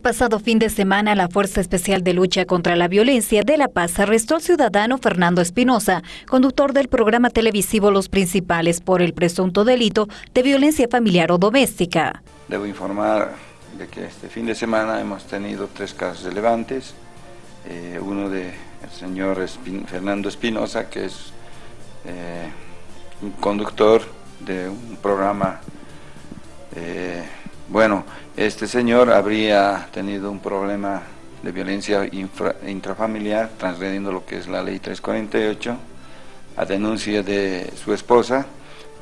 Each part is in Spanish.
El pasado fin de semana, la Fuerza Especial de Lucha contra la Violencia de La Paz arrestó al ciudadano Fernando Espinosa, conductor del programa televisivo Los Principales por el presunto delito de violencia familiar o doméstica. Debo informar de que este fin de semana hemos tenido tres casos relevantes. Eh, uno del señor Fernando Espinosa, que es eh, un conductor de un programa eh, bueno, este señor habría tenido un problema de violencia intrafamiliar, transgrediendo lo que es la ley 348, a denuncia de su esposa,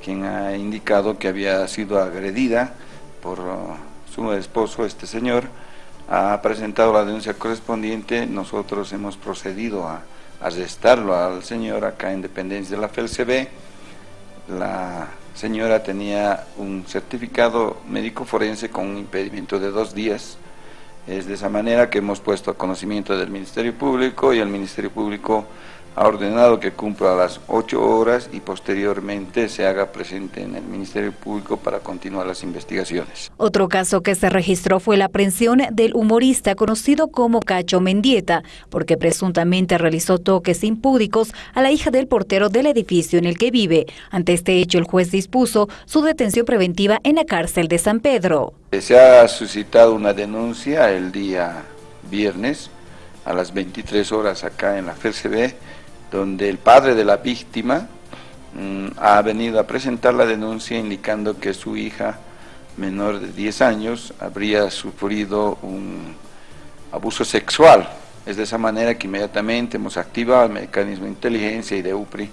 quien ha indicado que había sido agredida por uh, su esposo, este señor, ha presentado la denuncia correspondiente, nosotros hemos procedido a arrestarlo al señor acá en dependencia de la FELCB, señora tenía un certificado médico forense con un impedimento de dos días. Es de esa manera que hemos puesto a conocimiento del Ministerio Público y el Ministerio Público ha ordenado que cumpla las ocho horas y posteriormente se haga presente en el Ministerio Público para continuar las investigaciones. Otro caso que se registró fue la aprehensión del humorista conocido como Cacho Mendieta, porque presuntamente realizó toques impúdicos a la hija del portero del edificio en el que vive. Ante este hecho, el juez dispuso su detención preventiva en la cárcel de San Pedro. Se ha suscitado una denuncia el día viernes a las 23 horas acá en la FCB donde el padre de la víctima mm, ha venido a presentar la denuncia indicando que su hija menor de 10 años habría sufrido un abuso sexual. Es de esa manera que inmediatamente hemos activado el mecanismo de inteligencia y de UPRI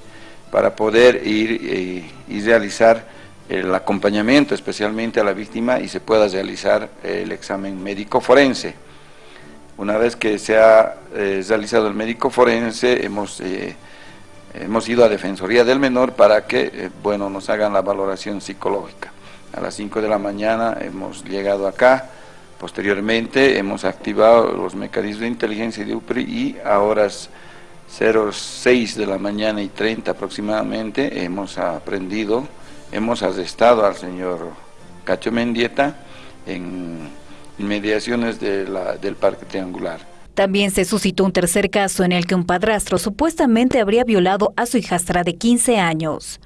para poder ir eh, y realizar el acompañamiento especialmente a la víctima y se pueda realizar el examen médico forense. Una vez que se ha eh, realizado el médico forense, hemos, eh, hemos ido a Defensoría del Menor para que eh, bueno, nos hagan la valoración psicológica. A las 5 de la mañana hemos llegado acá, posteriormente hemos activado los mecanismos de inteligencia de UPRI y a horas 06 de la mañana y 30 aproximadamente hemos aprendido, hemos arrestado al señor Cacho Mendieta en inmediaciones del Parque Triangular. También se suscitó un tercer caso en el que un padrastro supuestamente habría violado a su hijastra de 15 años.